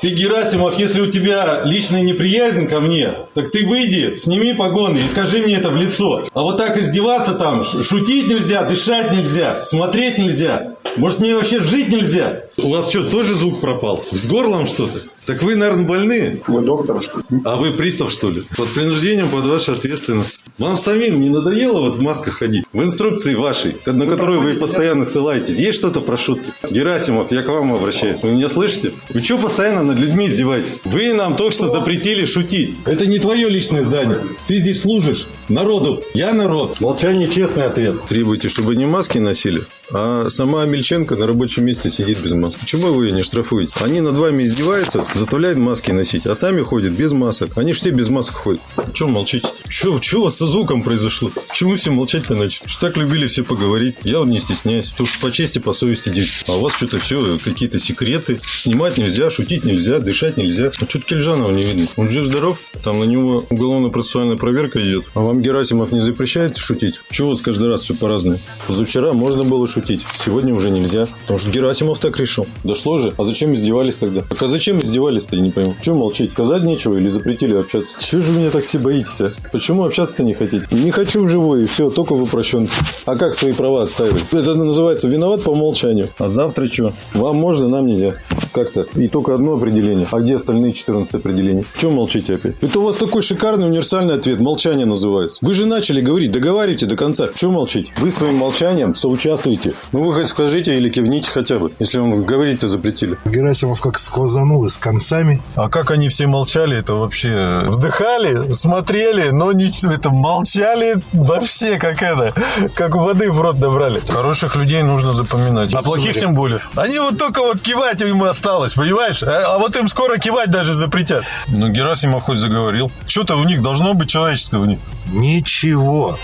Ты, Герасимов, если у тебя личная неприязнь ко мне, так ты выйди, сними погоны и скажи мне это в лицо. А вот так издеваться там, шутить нельзя, дышать нельзя, смотреть нельзя. Может, мне вообще жить нельзя? У вас что, тоже звук пропал? С горлом что-то? Так вы, наверное, больны. Вы доктор, что ли? А вы пристав, что ли? Под принуждением, под вашу ответственность. Вам самим не надоело вот в масках ходить? В инструкции вашей, на которую вы постоянно ссылаетесь, есть что-то про шутки? Герасимов, я к вам обращаюсь. Вы меня слышите? Вы что постоянно над людьми издеваетесь? Вы нам только что запретили шутить. Это не твое личное здание. Ты здесь служишь народу. Я народ. Молчание честный ответ. Требуйте, чтобы не маски носили, а сама Мельченко на рабочем месте сидит без маски. Почему вы ее не штрафуете? Они над вами издеваются, заставляют маски носить, а сами ходят без масок. Они же все без масок ходят. Чего молчите? У вас со звуком произошло? Почему все молчать-то начали? Что так любили все поговорить? Я вот не стесняюсь. Потому что по чести, по совести дети. А у вас что-то все, какие-то секреты. Снимать нельзя, шутить нельзя, дышать нельзя. А что-то Кельжанова не видно. Он жив-здоров? Там на него уголовно-процессуальная проверка идет. А вам Герасимов не запрещает шутить? Чего у вас каждый раз все по-разному? Позавчера можно было шутить, сегодня уже нельзя. Потому что Герасимов так решил. Дошло же. А зачем издевались тогда? Так а зачем издевались-то, я не пойму. Чего молчить? Сказать нечего или запретили общаться? Чего же вы меня так все боитесь, а? Почему общаться-то не хотите? Не хочу вживую, и все, только в упрощенке. А как свои права отстаивать? Это называется виноват по умолчанию. А завтра что? Вам можно, нам нельзя. Как-то. И только одно определение. А где остальные 14 определений? Чего молчите опять? Это у вас такой шикарный универсальный ответ. Молчание называется. Вы же начали говорить. Договаривайте до конца. Чего молчите? Вы своим молчанием соучаствуете. Ну вы хоть скажите или кивните хотя бы. Если вам говорить-то запретили. Герасимов как сквозанул и с концами. А как они все молчали, это вообще... Вздыхали, смотрели, но ничего, это молчали вообще, как это, как воды в рот набрали. Хороших людей нужно запоминать, а плохих тем более. Они вот только вот кивать им осталось, понимаешь? А, а вот им скоро кивать даже запретят. Ну, Герасимов хоть заговорил. Что-то у них должно быть человеческое в них. Ничего.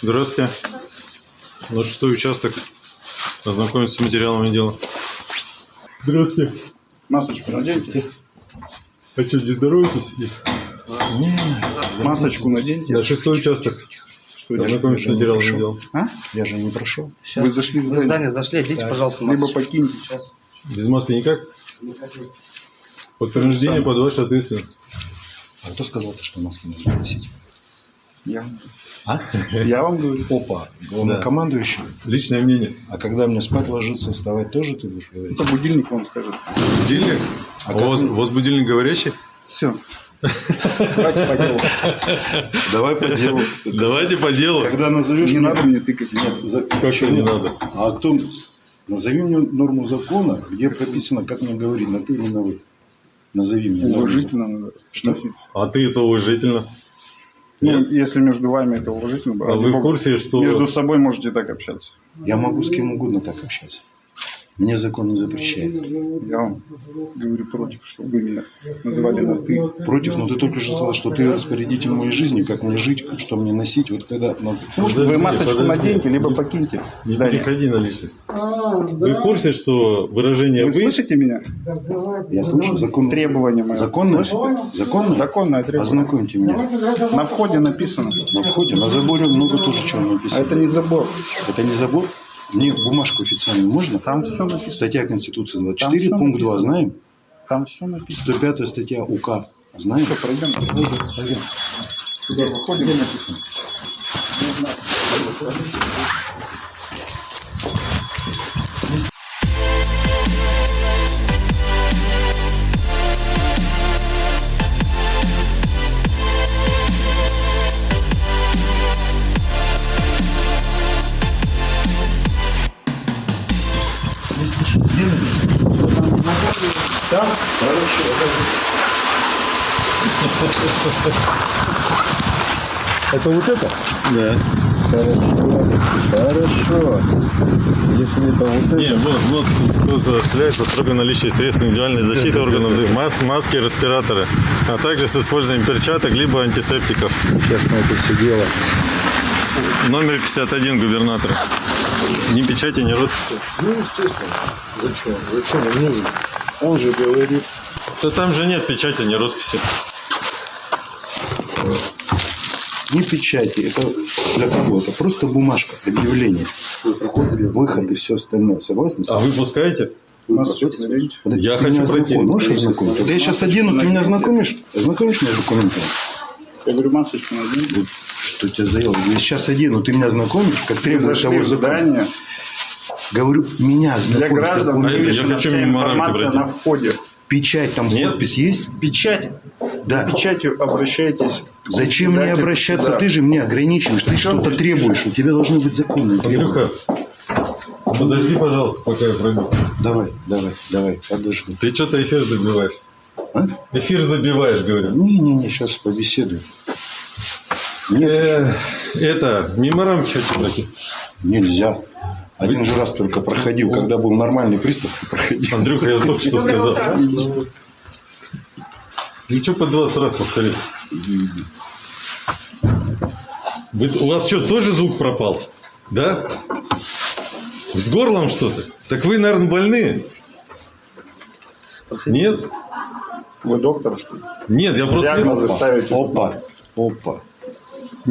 Здравствуйте. На шестой участок. Ознакомиться с материалами дела. Здравствуйте. Масочку наденьте. А что, не здороваетесь? Масочку наденьте. На шестой участок. Что делать? Ознакомиться с материалами дела. А? Я же не прошел. Вы зашли в Вы в здание. здание зашли, идите, пожалуйста, Либо масочку. покиньте. Сейчас. Без маски никак? Под принуждение, под вашу ответственность. А кто сказал, что маски нужно носить? Я. А? Я вам говорю. Опа, главнокомандующий. Личное мнение. А когда мне спать ложиться, вставать тоже ты будешь говорить? Это будильник вам скажет. Будильник? А А у вас, вы- у вас будильник говорящий? Все. Давайте по делу. Давай по делу. Давайте по делу. Когда назовешь... Не надо мне тыкать. Нет, что не надо? А кто... Назови мне норму закона, где прописано, как мне говорить, на ты или на вы. Назови мне. Уважительно надо относиться. А ты это уважительно. Ну, Нет. если между вами это уважительно. А вы в курсе, что... Между собой можете так общаться. Я могу с кем угодно так общаться. Мне закон не запрещает. Я вам говорю против, чтобы вы меня называли на ты. Против, но ты только что сказал, что ты распорядитель моей жизни, как мне жить, что мне носить. Вот когда... Подожди, Вы масочку подожди. наденьте, либо покиньте. Не переходи на личность. Вы в курсе, что выражение Вы «вы» слышите меня? Я слышу закон. Требования мои. Законно? Законно? Законное требование. Ознакомьте меня. На входе написано. На входе, на заборе много тоже чего А написано. это не забор. Это не забор? Мне бумажку официальную можно? Там все написано. Статья Конституции Там 24, всё пункт 2, написано. знаем? Там все написано. 105 статья УК. Знаем? Все, пройдем. Пойдем. Сюда выходим. написано. Это вот это? Да. Хорошо. Если это вот это... Не, вот, вот кто осуществляется строго наличие средств индивидуальной защиты органов мас, маски, респираторы, а также с использованием перчаток либо антисептиков. Сейчас мы это все дело. Номер 51 губернатора. Ни печати, ни росписи. Ну, естественно. Зачем? Зачем он нужен? Он же говорит. Да там же нет печати, ни росписи. Ни печати. Это для кого? Это просто бумажка, объявление. Выход и все остальное. Согласен? А вы пускаете? У нас что, смотрите. Подожди, Я ты хочу пройти. знакомишь? Можешь ознакомить? Вот я сейчас одену, ты меня знакомишь? Ознакомишь меня с документами? Я говорю, масочку надень. Вот Что тебя заело? Я сейчас одену, ты меня знакомишь, как требует того здание. Говорю, меня Для знакомишь. граждан документ. я хочу информация на входе. Печать там, Нет. подпись есть? Печать. Да. Печатью обращайтесь. Зачем мне обращаться? суда. Ты же мне ограничиваешь, ты что-то требуешь. У тебя должны быть законные требования. Андрюха, подожди, пожалуйста, пока я пройду. Давай, давай, давай, подожду. Ты что-то эфир забиваешь. А? Эфир забиваешь, говорю. Не-не-не, сейчас побеседуем. Нет, Э, Это, мимо рамки хочу пройти. нельзя. Один же раз только проходил, когда был нормальный пристав, проходил. Андрюха, я только что сказал. И что по 20 раз повторить? Вы- у вас что, тоже звук пропал? Да? С горлом что-то? Так вы, наверное, больны? Нет? Вы доктор, что ли? Нет, я просто... Диагнозы ставите. Опа, опа.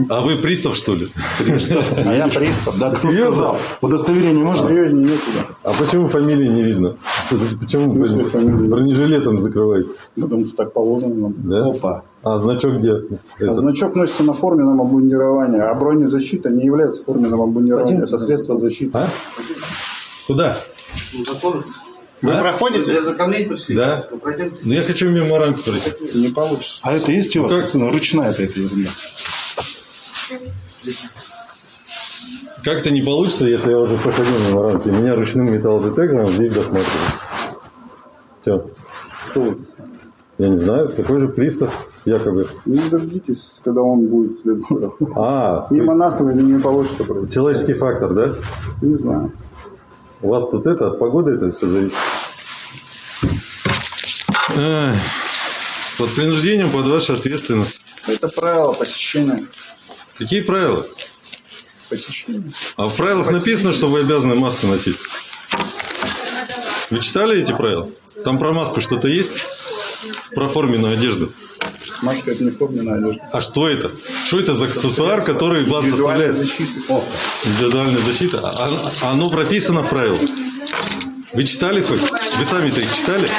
А вы пристав, что ли? А я пристав. Да, кто Серьезно? сказал? Удостоверение можно? Серьезнее некуда. А почему фамилии не видно? Почему бронежилетом закрываете? Потому что так положено нам. Да? Опа. А значок где? А значок носится на форменном обмундировании, а бронезащита не является форменным обмундированием. Это средство защиты. А? Куда? Вы А? проходите? Для ознакомления пришли? Да. Ну. Ну, я хочу мимо рамки пройти. Не получится. А это есть у вас? как? пацаны? Ручная это эта ерунда. Как-то не получится, если я уже проходил мимо рамки. Меня ручным металлодетектором здесь досматривают. Все. Кто вы? Я не знаю, такой же пристав, якобы. Не дождитесь, когда он будет следовать. А, Мимо есть нас вы не получится пройти. человеческий фактор, да? Не знаю. У вас тут это, от погоды это все зависит. Под принуждением под вашу ответственность. Это правило посещения. Какие правила? А в правилах написано, что вы обязаны маску носить. Вы читали эти правила? Там про маску что-то есть? Про форменную одежду. Маска это не форменная одежда. А что это? Что это за аксессуар, который вас заставляет... защита. Индивидуальная защита? А- а оно прописано в правилах. Вы читали хоть? Вы сами-то их читали?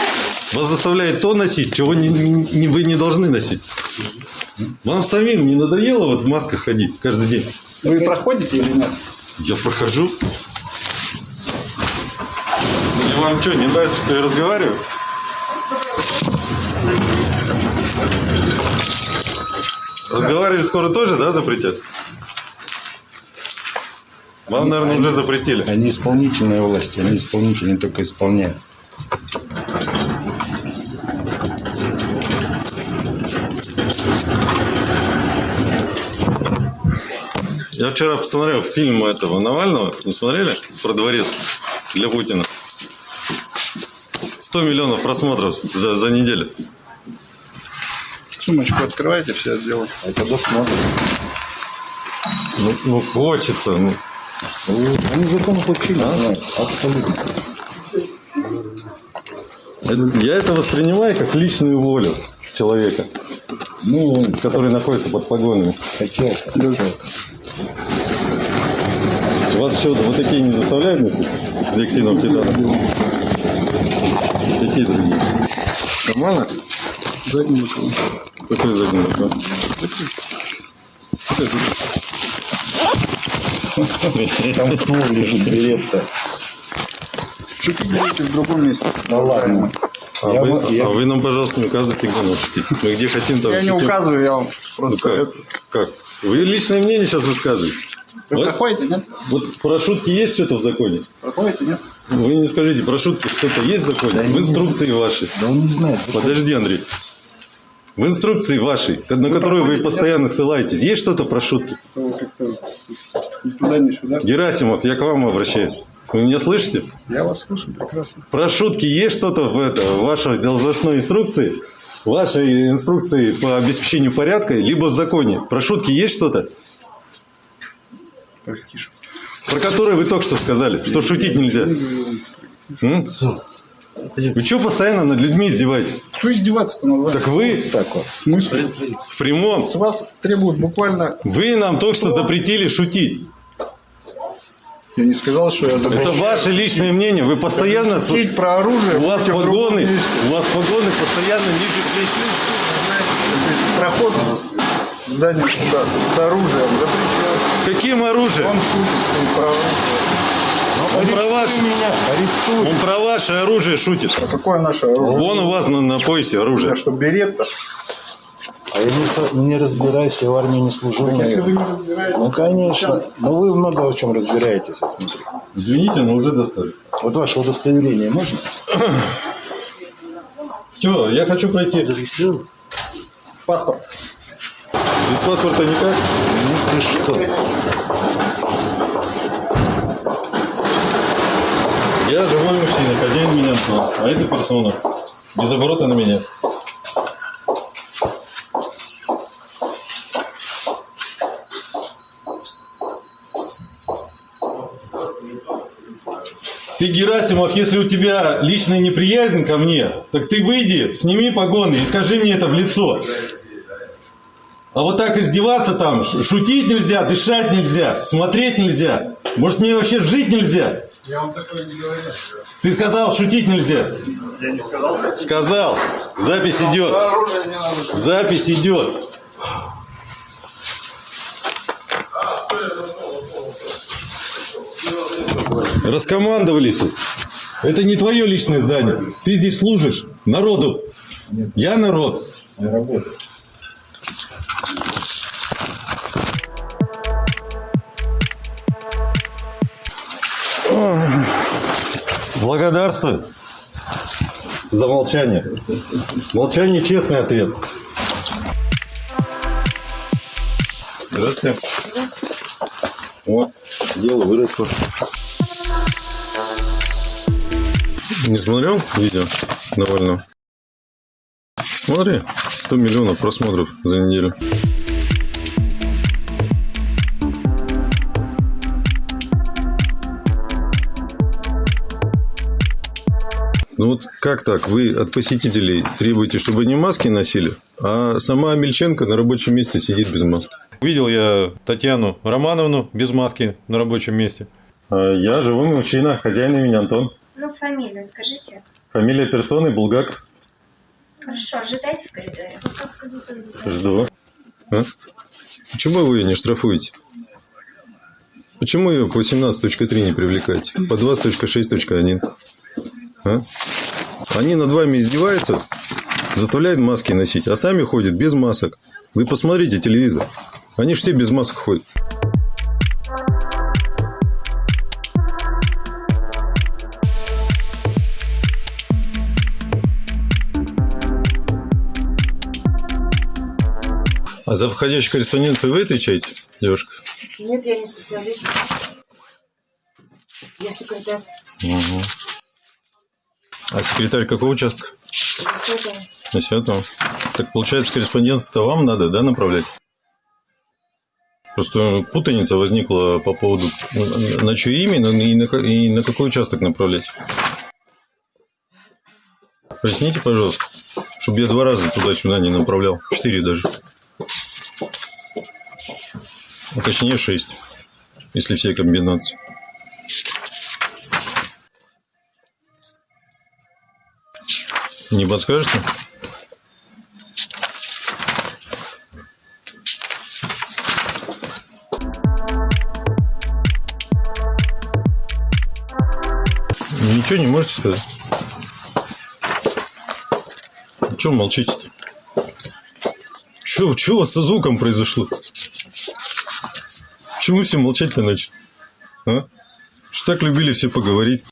Вас заставляет то носить, чего не, не- вы не должны носить. Вам самим не надоело вот в масках ходить каждый день? Вы проходите или нет? Я прохожу. И вам что, не нравится, что я разговариваю? Разговаривать скоро тоже, да, запретят? Вам, наверное, уже запретили. Они исполнительная власть, они исполнительные только исполняют. Я вчера посмотрел фильм этого Навального. Не смотрели? Про дворец для Путина. 100 миллионов просмотров за, за неделю. Сумочку открывайте, все сделаю. А когда смотрят? Ну, ну, хочется. Ну. Они законов вообще не знают. Абсолютно. Это- Я это воспринимаю как личную волю человека, Ну, который находится под погонами. хотел, хотел. Вас еще вот такие не заставляют носить с диоксидом титана? Какие другие? Нормально? Задний рукав. Какой задний рукав? Там ствол лежит, берет-то. Шутить будете в другом месте. Да ладно. А, Я вы, бы- я- а вы нам, пожалуйста, не указывайте, где нам шутить. Мы где хотим, там Я не шутим. указываю, я вам Ну просто... как? Как? Вы личное мнение сейчас высказываете. Вы Вот, проходите, нет? вот про шутки есть что-то в законе? Проходите, нет? Вы не скажите, про шутки что-то есть в законе? Да в инструкции вашей. Да он не знает. Подожди, Андрей. В инструкции вашей, на которую вы постоянно ссылаетесь, есть что-то про шутки? Вы ни туда, ни сюда. Герасимов, я к вам обращаюсь. Вы меня слышите? Я вас слышу прекрасно. Про шутки есть что-то в, это, в вашей должностной инструкции? В вашей инструкции по обеспечению порядка, либо в законе? Про шутки есть что-то? Про которые вы только что сказали, что шутить нельзя. М? Вы что постоянно над людьми издеваетесь? Кто издеваться-то над вами? Так вы Так вот. В смысле? в прямом. С вас требуют буквально... Вы нам только что запретили шутить. Я не сказал, что я Это ваше личное мнение. Вы постоянно... Шутить про оружие. У вас погоны, у вас погоны постоянно ниже плеч. Проход здание суда с оружием запрещен. Каким оружием? Он шутит про оружие. Он про, ваше, меня, арестуй. он про ваше оружие шутит. А какое наше оружие? Вон у вас на, на поясе оружие. Я что, берет-то? А я не, со- не разбираюсь, я в армии не служил. Если вы не разбираетесь... Ну, конечно. Но вы много в чем разбираетесь, я смотрю. Извините, но уже достали. Вот ваше удостоверение можно? Че, я хочу пройти. Паспорт. Без паспорта никак? Ну ты что? Я живой мужчина, хозяин меня Антон. А это персона. Без оборота на меня. Ты, Герасимов, если у тебя личная неприязнь ко мне, так ты выйди, сними погоны и скажи мне это в лицо. А вот так издеваться там, шутить нельзя, дышать нельзя, смотреть нельзя. Может, мне вообще жить нельзя? Я вам такое не говорю. Ты сказал, шутить нельзя. Я не сказал. Сказал. Запись идет. Запись идет. Раскомандовались. Это не твое личное здание. Ты здесь служишь народу. Я народ. Я работаю. Благодарствую за молчание. Молчание честный ответ. Здравствуйте. Вот, дело выросло. Не смотрел видео довольно? Смотри, 100 миллионов просмотров за неделю. Ну вот как так? Вы от посетителей требуете, чтобы они маски носили, а сама Мельченко на рабочем месте сидит без маски. Видел я Татьяну Романовну без маски на рабочем месте. Я живой мужчина, хозяин имени Антон. Ну, фамилию скажите. Фамилия персоны Булгак. Хорошо, ожидайте в коридоре. Жду. А? Почему вы ее не штрафуете? Почему ее по 17.3 не привлекаете? По 20.6.1? А? Они над вами издеваются, заставляют маски носить, а сами ходят без масок. Вы посмотрите телевизор. Они же все без масок ходят. А за входящую корреспонденцию вы отвечаете, девушка? Нет, я не специалист. Я секретарь. Угу. А секретарь какого участка? Десятого. На десятом. Так получается, корреспонденцию-то вам надо, да, направлять? Просто путаница возникла по поводу на чье имя и на, и на какой участок направлять. Поясните, пожалуйста, чтобы я два раза туда-сюда не направлял. Четыре даже. А точнее шесть, если все комбинации. Не подскажете? Ничего не можете сказать? Чего молчите-то? Че, у вас со звуком произошло? Почему все молчать-то начали? А? Что так любили все поговорить?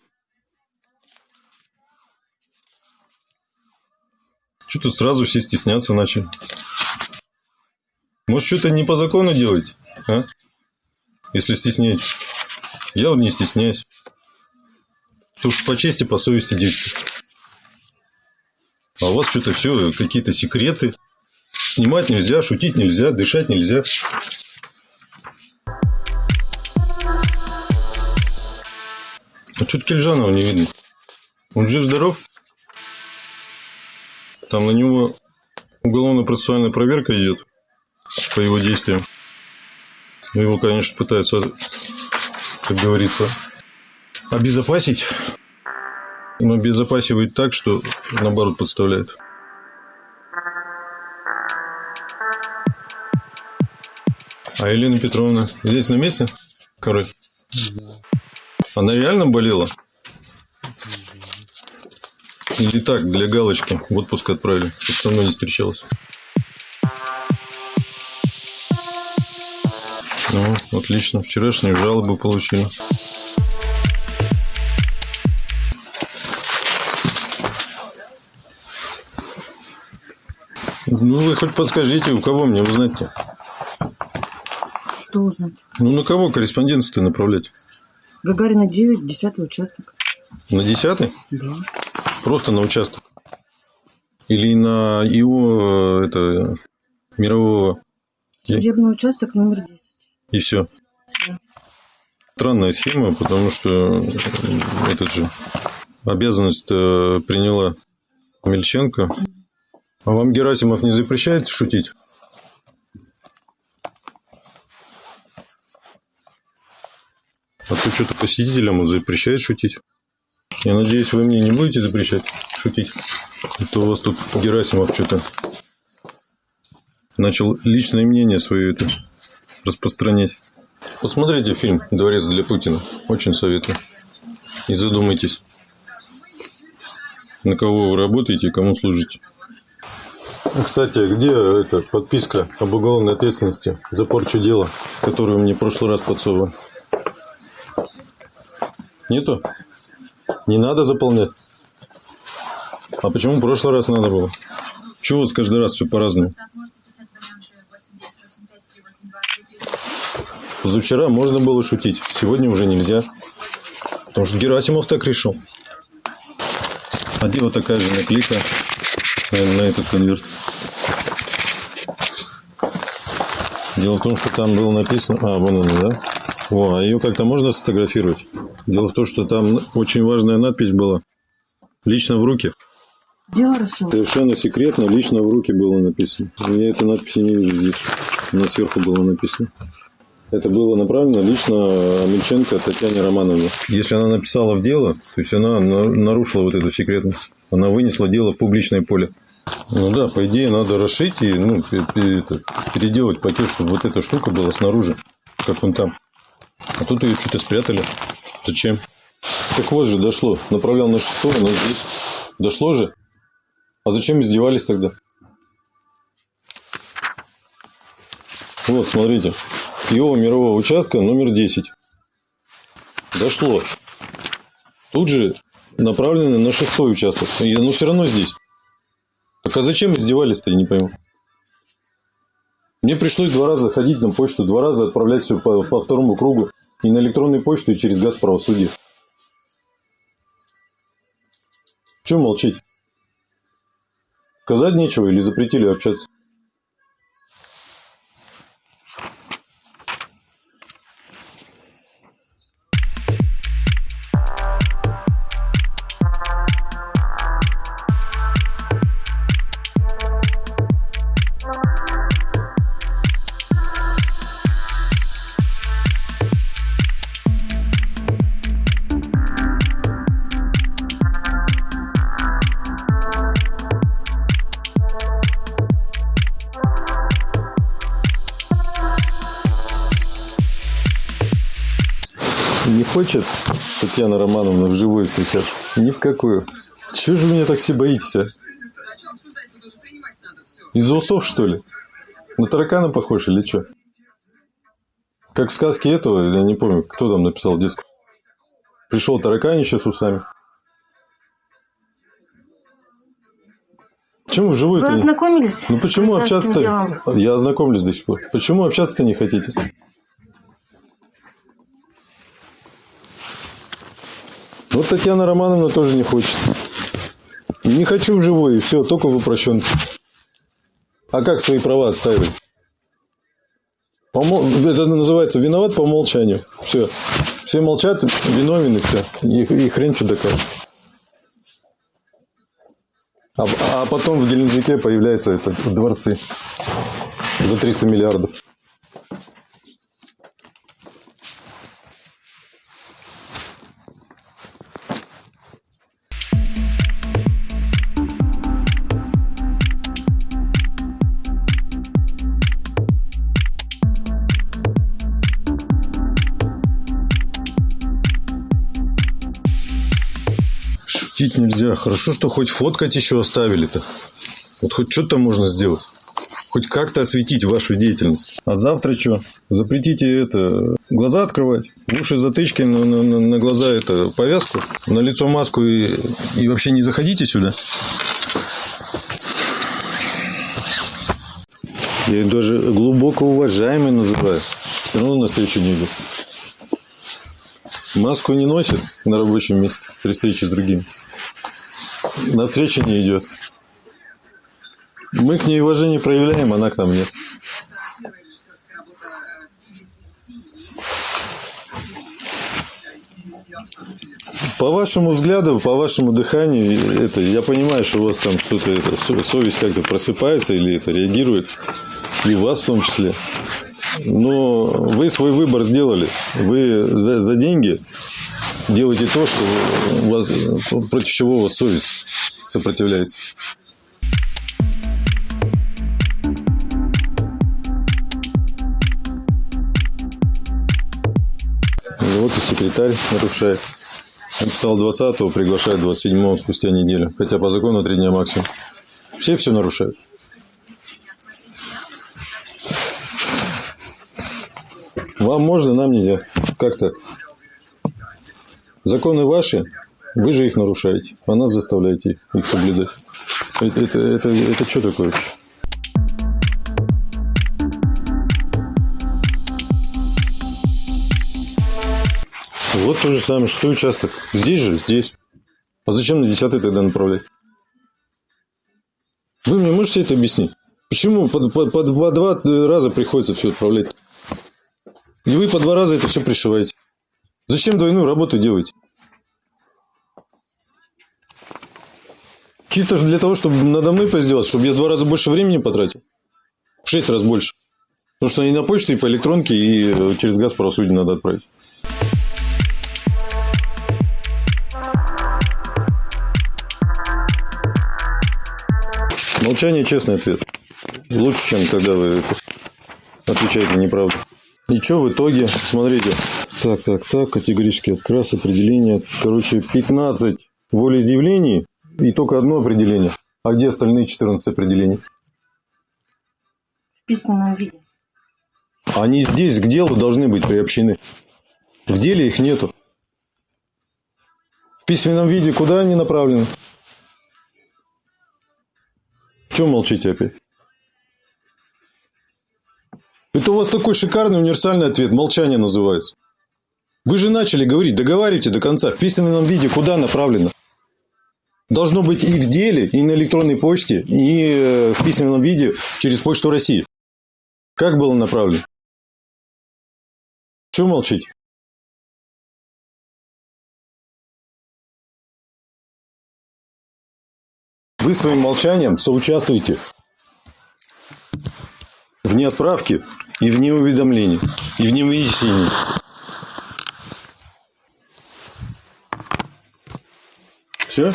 Тут сразу все стесняться начали? Может, что-то не по закону делаете, а? Если стесняетесь. Я вот не стесняюсь. Что по чести, по совести действуйте. А у вас что-то все, какие-то секреты. Снимать нельзя, шутить нельзя, дышать нельзя. А что-то Кельжанова не видно. Он жив-здоров? Там на него уголовно-процессуальная проверка идет по его действиям. Ну, Его, конечно, пытаются, как говорится, обезопасить. Но обезопасивают так, что наоборот подставляют. А Елена Петровна здесь на месте? Король? Она реально болела? Или так, для галочки в отпуск отправили, чтобы со мной не встречалась? Ну, отлично. Вчерашнюю жалобу получили. Ну, вы хоть подскажите, у кого мне узнать-то? Что узнать? Ну, на кого корреспонденцию-то направлять? Гагарина 9, 10 участок. На десятый? Да. Просто на участок? Или на его, э, это, мирового, Судебный участок номер 10. и все? Да. Странная схема, потому что э, этот же обязанность э, приняла Мельченко. А вам Герасимов не запрещает шутить? А то что-то посетителям запрещает шутить. Я надеюсь, вы мне не будете запрещать шутить. А то у вас тут Герасимов что-то начал личное мнение свое это распространять. Посмотрите фильм «Дворец для Путина». Очень советую. И задумайтесь, на кого вы работаете и кому служите. А, Кстати, а где эта подписка об уголовной ответственности за порчу дела, которую мне в прошлый раз подсовывали? Нету? Не надо заполнять? А почему в прошлый раз надо было? Чего у вас каждый раз все по-разному? Можете писать вариант 8985 Позавчера можно было шутить, сегодня уже нельзя. Потому что Герасимов так решил. А где вот такая же наклейка на, на этот конверт? Дело в том, что там было написано... А, вон она, да? О, а ее как-то можно сфотографировать? Дело в том, что там очень важная надпись была. Лично в руки. Дело решено. Совершенно секретно, лично в руки было написано. Я этой надписи не вижу здесь. Она сверху было написано. Это было направлено лично Мельченко Татьяне Романовне. Если она написала в дело, то есть она на- нарушила вот эту секретность. Она вынесла дело в публичное поле. Ну да, по идее, надо расшить и ну, это, переделать пакет, чтобы вот эта штука была снаружи, как он там. А тут ее что-то спрятали. Зачем? Так вот же дошло. Направлял на шестого, но здесь. Дошло же. А зачем издевались тогда? Вот, смотрите. Его мирового участка номер 10. Дошло. Тут же направлено на шестой участок. И оно все равно здесь. Так а зачем издевались-то, я не пойму. Мне пришлось два раза ходить на почту, два раза отправлять все по, по второму кругу. И на электронную почту, и через газ правосудия. Чего молчите? Сказать нечего или запретили общаться? Хочет Татьяна Романовна вживую встречаться? Ни в какую. Чего же вы меня так все боитесь, а? Из-за усов, что ли? На таракана похож или что? Как в сказке этого, я не помню, кто там написал диск. Пришел тараканище с усами. Почему вживую Вы ознакомились? Ну почему общаться-то? Я ознакомлюсь до сих пор. Почему общаться-то не хотите? Вот Татьяна Романовна тоже не хочет. Не хочу вживую, и все, только в упрощенке. А как свои права отстаивать? По мо- Это называется виноват по умолчанию. Все. Все молчат, виновен и все. И, и хрен доказывать. А, а потом в Геленджике появляются это, дворцы за 300 миллиардов. Нельзя. Хорошо, что хоть фоткать еще оставили-то. Вот хоть что-то можно сделать. Хоть как-то осветить вашу деятельность. А завтра что? Запретите это глаза открывать, уши затычки, на- на- на глаза это повязку, на лицо маску и, и вообще не заходите сюда. Я их даже глубоко уважаемый называю. Все равно на встречу не идут. Маску не носит на рабочем месте при встрече с другими. На встречу не идет. Мы к ней уважение проявляем, она к нам нет. По вашему взгляду, по вашему дыханию, это, я понимаю, что у вас там что-то, совесть как-то просыпается или это реагирует, и вас в том числе. Но вы свой выбор сделали. Вы за, за деньги делаете то, что у вас, против чего у вас совесть сопротивляется. Вот и секретарь нарушает. Написал 20-го, приглашает 27-го спустя неделю. Хотя по закону 3 дня максимум. Все все нарушают. Вам можно, нам нельзя. Как так? Законы ваши, вы же их нарушаете, а нас заставляете их соблюдать. Это, это, это, это что такое вообще? Вот то же самое, что участок. Здесь же, здесь. А зачем на 10 тогда направлять? Вы мне можете это объяснить? Почему по, по- по два, два раза приходится все отправлять? И вы по два раза это все пришиваете. Зачем двойную работу делаете? Чисто же для того, чтобы надо мной поиздеваться, чтобы я два раза больше времени потратил. В шесть раз больше. Потому что и на почту, и по электронке, и э, через газ правосудие надо отправить. Молчание – честный ответ. Лучше, чем когда вы отвечаете неправду. И что в итоге? Смотрите. Так, так, так, категорический отказ, определение. Короче, 15 волеизъявлений и только одно определение. А где остальные 14 определений? В письменном виде. Они здесь к делу должны быть приобщены. В деле их нету. В письменном виде куда они направлены? Чего молчите опять? Это у вас такой шикарный универсальный ответ. Молчание называется. Вы же начали говорить, договаривайте до конца. В письменном виде куда направлено? Должно быть и в деле, и на электронной почте, и э, в письменном виде через Почту России. Как было направлено? Чего молчите? Вы своим молчанием соучаствуете в неотправке и в неуведомлении, и в невынесении. Все?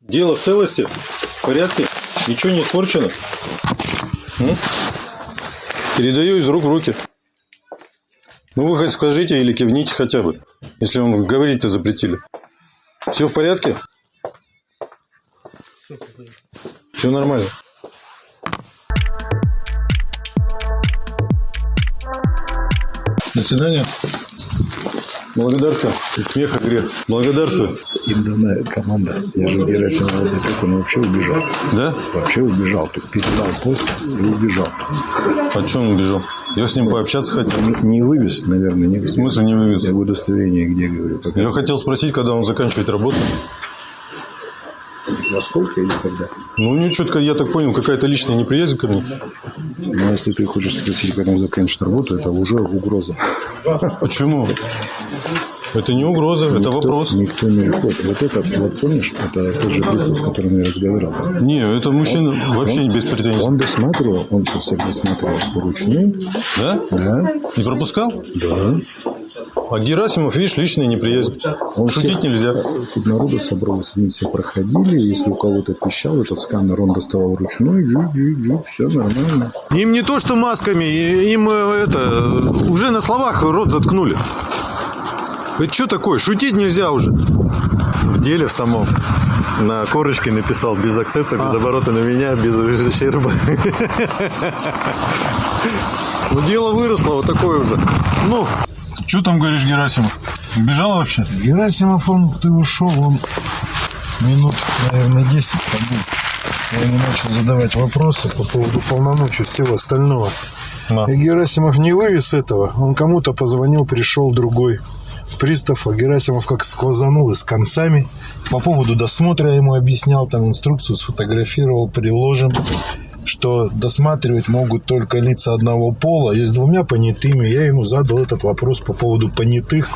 Дело в целости? В порядке? Ничего не испорчено? М? Передаю из рук в руки. Ну, вы хоть скажите или кивните хотя бы, если вам говорить-то запретили. Все в порядке? Все нормально. До свидания. Благодарствую. Из смеха грех. Благодарствую. Им дана команда. Я же не так, он вообще убежал. Да? Вообще убежал. Тут передал пост и убежал. А что он убежал? Я с ним пообщаться хотел. Не, не вывез, наверное, не В смысле не вывез? Я удостоверение где, говорю, пока. Я хотел спросить, когда он заканчивает работу. Во сколько или когда? Ну, у четко, я так понял, какая-то личная неприязнь ко мне. Но если ты хочешь спросить, когда он заканчивает работу, это уже угроза. Почему? Это не угроза, это Никто- вопрос. Никто не выходит. Вот этот, вот помнишь, это тот же пристав, с которым я разговаривал. Не, это мужчина вообще не без претензий. Он досматривал, он сейчас всех досматривал вручную. Да? Да. Не пропускал? Да. А Герасимов, видишь, личная неприязнь. Он Шутить всех- нельзя. Тут народу собралось, они все проходили. Если у кого-то пищал этот сканер, он доставал вручную. Джи, джи, джи, все нормально. Им не то, что масками, им э, это уже на словах рот заткнули. Это что такое? Шутить нельзя уже. В деле в самом. На корочке написал без акцента, без оборота на меня, без ущерба. Ну, дело выросло, вот такое уже. Ну, что там говоришь, Герасимов? Убежал вообще? Герасимов, он, ты ушел, он минут, наверное, 10 побыл. Я ему начал задавать вопросы по поводу полномочий всего остального. На. И Герасимов не вывез этого. Он кому-то позвонил, пришел другой пристав, а Герасимов как сквозанул и с концами. По поводу досмотра я ему объяснял, там инструкцию сфотографировал, приложим, что досматривать могут только лица одного пола. Есть двумя понятыми. Я ему задал этот вопрос по поводу понятых.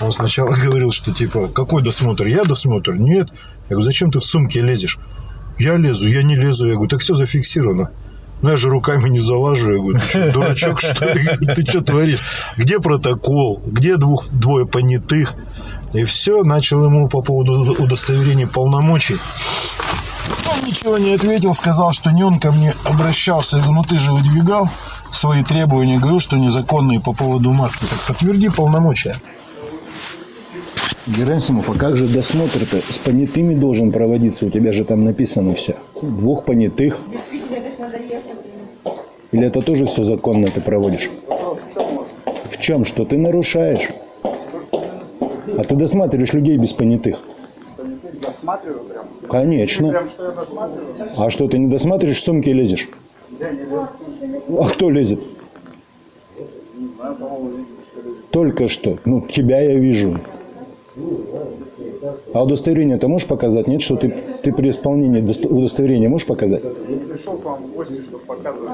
Он сначала говорил, что типа, какой досмотр? Я досмотр? Нет. Я говорю, зачем ты в сумке лезешь? Я лезу, я не лезу. Я говорю, так все зафиксировано. Ну, я же руками не залажу. Я говорю, ты что, дурачок, что ли? Ты что творишь? Где протокол? Где двух, двое понятых? И все, начал ему по поводу удостоверения полномочий. Он ничего не ответил, сказал, что не он ко мне обращался. Я говорю, ну ты же выдвигал свои требования, говорил, что незаконные по поводу маски. Так подтверди полномочия. Герасимов, а как же досмотр-то? С понятыми должен проводиться, у тебя же там написано все. Двух понятых. Или это тоже все законно ты проводишь? В чем? Что ты нарушаешь? А ты досматриваешь людей без понятых? Досматриваю. Конечно. А что, ты не досматриваешь, в сумки лезешь? А кто лезет? Только что. Ну, тебя я вижу. А удостоверение ты можешь показать? Нет, что ты, ты при исполнении дост- удостоверения можешь показать? Пришел к вам в гости, чтобы показывать.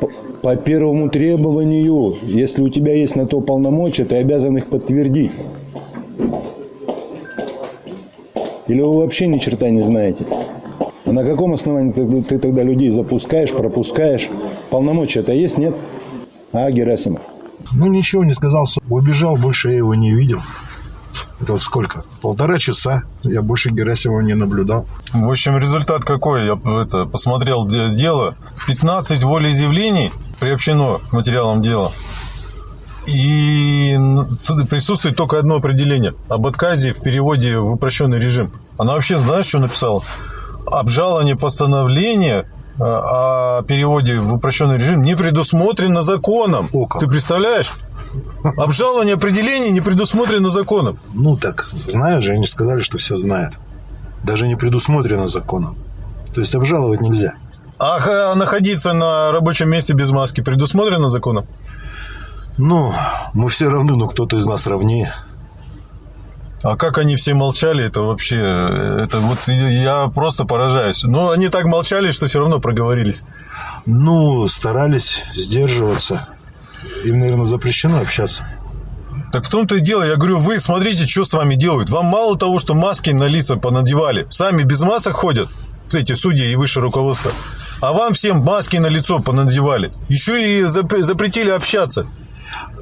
По, по первому требованию, если у тебя есть на то полномочия, ты обязан их подтвердить. Или вы вообще ни черта не знаете? А на каком основании ты, ты тогда людей запускаешь, пропускаешь? Полномочия-то есть, нет? А, Герасимов? Ну, ничего не сказал. Убежал, больше я его не видел. Это вот сколько? Полтора часа. Я больше Герасимова не наблюдал. В общем, результат какой? Я это, посмотрел де- дело. 15 волеизъявлений приобщено к материалам дела. И присутствует только одно определение. Об отказе в переводе в упрощенный режим. Она вообще, знаешь, что написала? Обжалование постановления э, о переводе в упрощенный режим не предусмотрено законом. О, как. Ты представляешь? Обжалование определений не предусмотрено законом. Ну так, знают же, они сказали, что все знают. Даже не предусмотрено законом. То есть обжаловать нельзя. А находиться на рабочем месте без маски предусмотрено законом? Ну, мы все равны, но кто-то из нас равнее. А как они все молчали, это вообще, это вот я просто поражаюсь. Но они так молчали, что все равно проговорились. Ну, старались сдерживаться. Им, наверное, запрещено общаться. Так в том-то и дело, я говорю, вы смотрите, что с вами делают. Вам мало того, что маски на лица понадевали, сами без масок ходят, эти судьи и высшее руководство. А вам всем маски на лицо понадевали. Еще и зап- запретили общаться.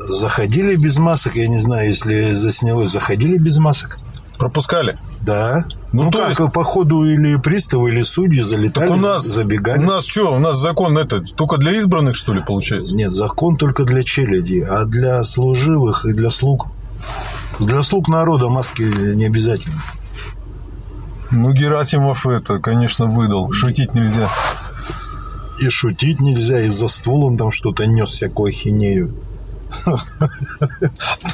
Заходили без масок, я не знаю, если заснялось, заходили без масок. Пропускали. Да. Ну, Ну, то как, есть- по ходу или приставы, или судьи залетали, Так у нас, забегали. у нас что, у нас закон это только для избранных, что ли, получается? Нет, закон только для челяди, а для служивых и для слуг. Для слуг народа маски не обязательно. Ну, Герасимов это, конечно, выдал. Шутить нельзя. И шутить нельзя, и за ствол он там что-то нес, всякую ахинею.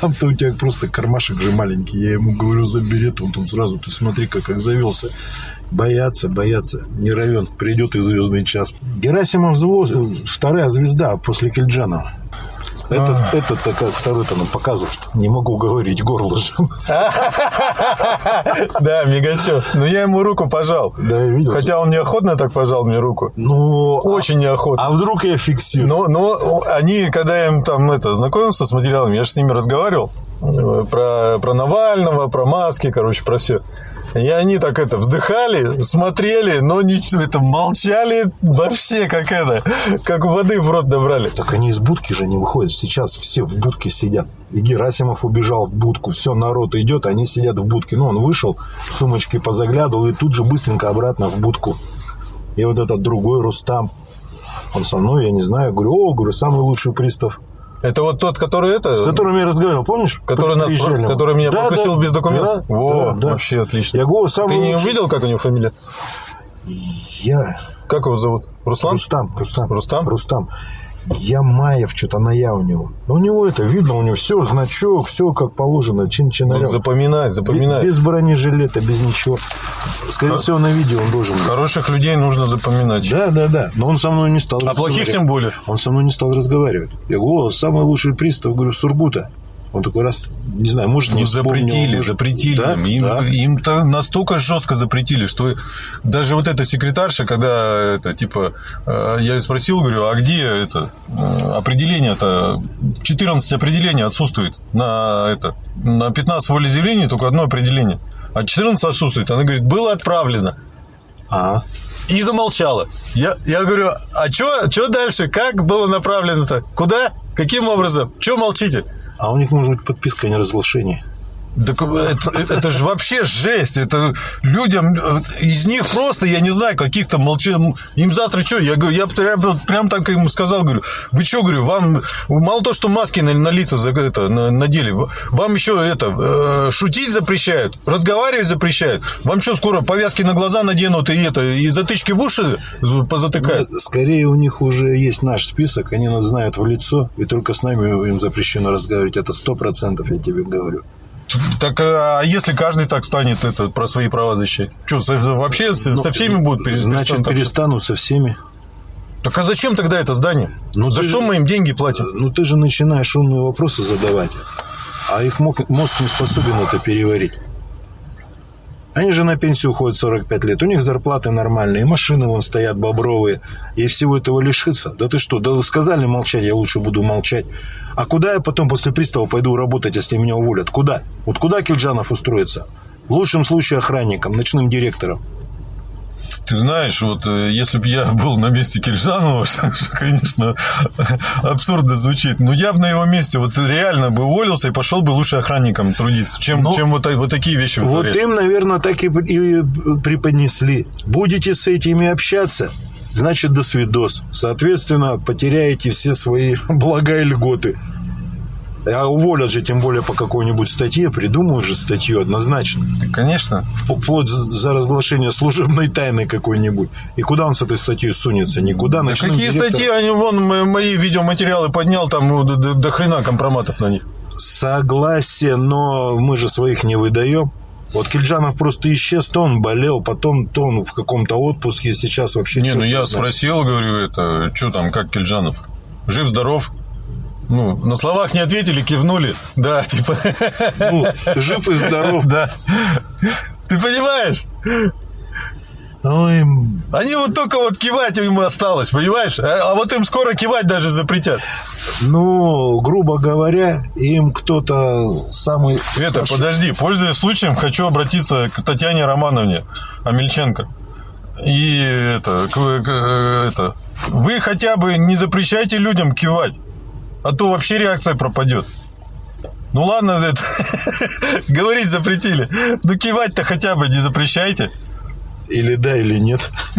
Там-то у тебя просто кармашек же маленький. Я ему говорю, забери, он там сразу, ты смотри, как, как завелся. Боятся, боятся. Не равен, придет и звездный час. Герасимов вторая звезда после Кельджанова. Этот, этот такой, второй-то нам показывал, что не могу говорить, горло же. Да, Мигачев. Но я ему руку пожал. Да, я видел. Хотя он неохотно так пожал мне руку. Ну, Очень неохотно. а вдруг я фиксирую? Но, но они, когда я им там это, знакомился с материалами, я же с ними разговаривал. э, про, про Навального, про маски, короче, про все. И они так это вздыхали, смотрели, но не, это, молчали вообще, как это, как воды в рот набрали. Так они из будки же не выходят. Сейчас все в будке сидят. И Герасимов убежал в будку. Все, народ идет, они сидят в будке. Ну, он вышел, сумочки позаглядывал и тут же быстренько обратно в будку. И вот этот другой Рустам, он со мной, я не знаю, говорю, о, говорю, самый лучший пристав. Это вот тот, который это... С которым я разговаривал, помнишь? Который, нас, Приезжали. который меня Да, пропустил да, без документов? да, Во, да, да. вообще отлично. Я говорю, самый Ты не лучший. увидел, как у него фамилия? Я Как его зовут? Руслан? Рустам, Рустам. Рустам? Рустам. Ямаев, что-то на я у него. Но у него это видно, у него все, значок, все как положено, чин Ну, чинарем. запоминай, запоминай. Без бронежилета, без ничего. Скорее всего, на видео он должен быть. Хороших людей нужно запоминать. Да, да, да. Но он со мной не стал А плохих тем более. Он со мной не стал разговаривать. Я говорю, о, самый лучший пристав, говорю, Сургута. Он такой раз, не знаю, может, не Ну, вспомнил, запретили, может. запретили. Да? им. Да. им-то настолько жестко запретили, что даже вот эта секретарша, когда это, типа, э, я её спросил, говорю, а где это э, определение-то? 14 определений отсутствует на это. На 15 волеизъявлений только одно определение. А 14 отсутствует. Она говорит, было отправлено. А, И замолчала. Я, я говорю, а что дальше? Как было направлено-то? Куда? Каким образом? Чего молчите? А у них может быть подписка о неразглашении. Так это, это- это же вообще жесть. Это людям, э, из них просто, я не знаю, каких-то молчан... Им завтра что? Я, говорю, я прям, прям так ему сказал, говорю, вы что, говорю, вам мало то, что маски на, на лица за- это, на- надели, вам еще это, э, шутить запрещают, разговаривать запрещают. Вам что, скоро повязки на глаза наденут и это, и затычки в уши позатыкают? Да, Скорее у них уже есть наш список, они нас знают в лицо, и только с нами им запрещено разговаривать. Это сто процентов, я тебе говорю. Так а если каждый так станет это, про свои права защищать? Что, вообще со, со всеми будут пере- Ну, Значит, перестанут перестанут со всеми. Так а зачем тогда это здание? Ну, За что же- мы им деньги платим? Ну, ты же начинаешь умные вопросы задавать, а их мозг, мозг не способен это переварить. Они же на пенсию уходят 45 лет, у них зарплаты нормальные, машины вон стоят бобровые, и всего этого лишиться. Да ты что, да сказали молчать, я лучше буду молчать. А куда я потом после пристава пойду работать, если меня уволят? Куда? Вот куда Кильджанов устроится? В лучшем случае охранником, ночным директором. Ты знаешь, вот э, если бы я был на месте Киржанова, что, конечно, абсурдно звучит, но я бы на его месте вот реально бы уволился и пошел бы лучше охранником трудиться, чем, Ну, чем вот, вот такие вещи Вот вытворять. им, наверное, так и преподнесли. Будете с этими общаться, значит, до свидос. Соответственно, потеряете все свои блага и льготы. А уволят же, тем более, по какой-нибудь статье, придумают же статью однозначно. Конечно. Вплоть за разглашение служебной тайны какой-нибудь. И куда он с этой статьей сунется? Никуда. Да Ночным какие директором- статьи, они вон мо- мои видеоматериалы поднял, там ну, до, до- до хрена компроматов на них. Согласие, но мы же своих не выдаем. Вот Кильджанов просто исчез, то он болел, потом то он в каком-то отпуске, сейчас вообще... Не, ну я знает. спросил, говорю, это, что там, как Кельджанов? Жив-здоров? Ну, на словах не ответили, кивнули. Да, типа. Ну, жив и здоров. Да. Ты понимаешь? Ой, Они вот только вот кивать им осталось, понимаешь? А, а вот им скоро кивать даже запретят. ну, грубо говоря, им кто-то самый... Это, подожди, пользуясь случаем, хочу обратиться к Татьяне Романовне Амельченко. И это, это, вы хотя бы не запрещайте людям кивать, а то вообще реакция пропадет. Ну ладно, это, говорить запретили. Ну кивать-то хотя бы не запрещайте. Или да, или нет.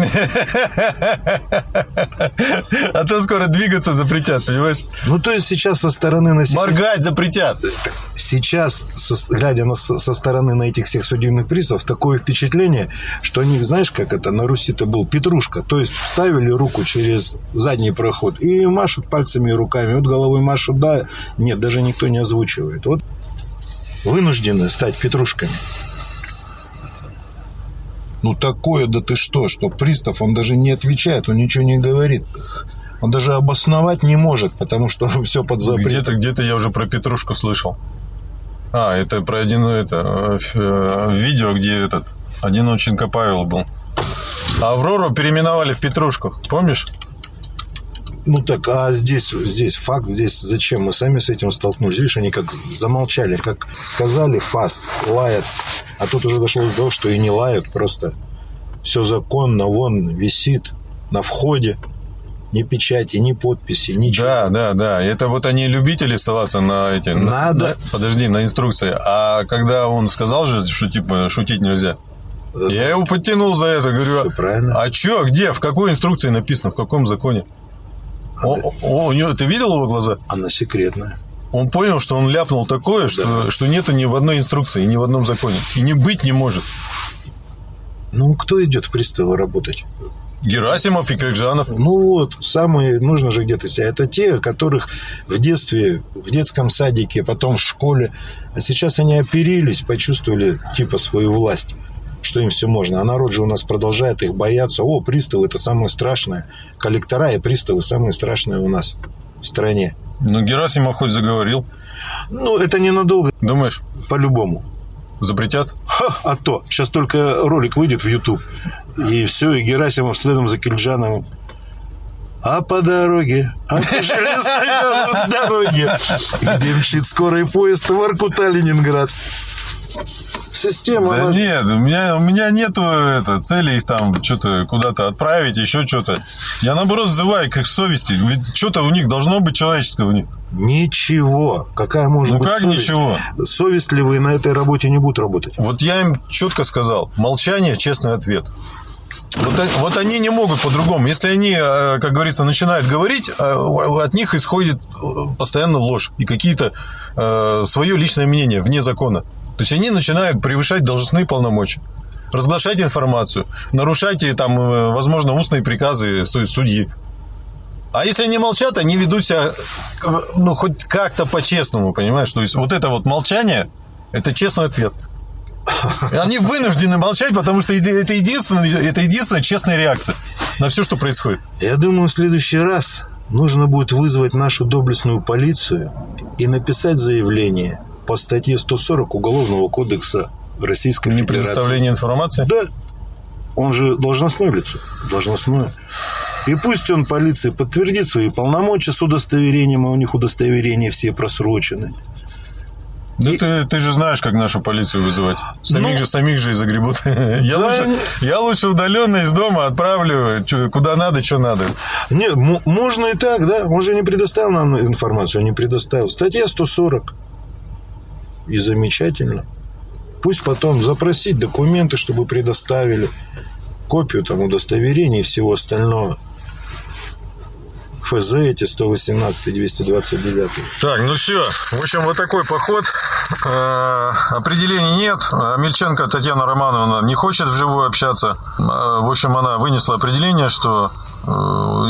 А то скоро двигаться запретят, понимаешь? Ну, то есть сейчас со стороны населения... Моргать запретят. Сейчас, глядя на, со стороны на этих всех судебных призвов, такое впечатление, что они, знаешь, как это на Руси-то был, петрушка. То есть вставили руку через задний проход и машут пальцами и руками. Вот головой машут, да, нет, даже никто не озвучивает. Вот вынуждены стать петрушками. Ну, такое, да ты что, что пристав, он даже не отвечает, он ничего не говорит. Он даже обосновать не может, потому что все под запретом. Где-то, где-то я уже про Петрушку слышал. А, это про один, это, э, видео, где этот, Одиноченко Павел был. А Аврору переименовали в Петрушку, помнишь? Ну так, а здесь, здесь факт, здесь зачем? Мы сами с этим столкнулись. Видишь, они как замолчали, как сказали фас, лает. А тут уже дошло до того, что и не лают, просто все законно, вон висит на входе. Ни печати, ни подписи, ничего. Да, да, да. Это вот они любители ссылаться на эти... на- Надо. на- подожди, на инструкции. А когда он сказал же, что типа шутить нельзя, я его подтянул за это. Говорю, правильно. а чё, где, в какой инструкции написано, в каком законе? О- о- у него, ты видел его глаза? Она секретная. Он понял, что он ляпнул такое, что, что нету ни в одной инструкции, ни в одном законе. И не быть не может. Ну, кто идет в приставы работать? Герасимов и Крикжанов. Ну вот, самые, нужно же где-то себя. Это те, которых в детстве, в детском садике, потом в школе. А сейчас они оперились, почувствовали типа свою власть, что им все можно. А народ же у нас продолжает их бояться. О, приставы это самое страшное. Коллектора и приставы самые страшные у нас в стране. Ну, Герасимов хоть заговорил. Ну, это ненадолго, Думаешь, по-любому. запретят? Ха, а то. Сейчас только ролик выйдет в YouTube. И все, и Герасимов следом за Кильджановым. А по дороге, а по железной дороге, где мчит скорый поезд Воркута-Ленинград. Система. Да нет, у меня, у меня нету это, цели их там что-то куда-то отправить, еще что-то. Я наоборот взываю к их совести. Ведь что-то у них должно быть человеческое у них. Ничего. Какая может Ну быть как совесть? ничего? Совестливые на этой работе не будут работать. Вот я им четко сказал, молчание – честный ответ. Вот, вот они не могут по-другому. Если они, э, как говорится, начинают говорить, э, от них исходит э, постоянно ложь и какие-то свое личное мнение вне закона. То есть они начинают превышать должностные полномочия, разглашать информацию, нарушать, и, там, э, возможно, устные приказы су- судьи. А если они молчат, они ведут себя, э, ну, хоть как-то по-честному, понимаешь? То есть вот это вот молчание – это честный ответ. И Они вынуждены молчать, потому что это единственная, это единственная честная реакция на все, что происходит. Я думаю, в следующий раз нужно будет вызвать нашу доблестную полицию и написать заявление по статье 140 Уголовного кодекса Российской Не Федерации. предоставление информации. Да. Он же должностное лицо. Должностное. И пусть он полиции подтвердит свои полномочия с удостоверением, а у них удостоверения все просрочены. Да ты, ты же знаешь, как нашу полицию вызывать. Самих Ну. же, самих же и загребут. Я, Да, лучше, я лучше удаленно из дома отправлю, чё- куда надо, что надо. Нет, можно и так, да. Он же не предоставил нам информацию, не предоставил. Статья 140. И замечательно. Пусть потом запросить документы, чтобы предоставили копию там удостоверения и всего остального. ФЗ эти 118 и 229. Так, ну все. В общем, вот такой поход. Э, Определений нет. Мельченко Татьяна Романовна не хочет вживую общаться. Э, В общем, она вынесла определение, что э,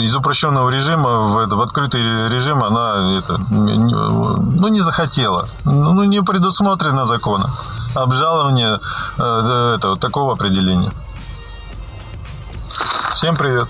из упрощенного режима в, в открытый режим она это, ну, не захотела. Ну, не предусмотрено законом. Обжалование этого, такого определения. Всем привет.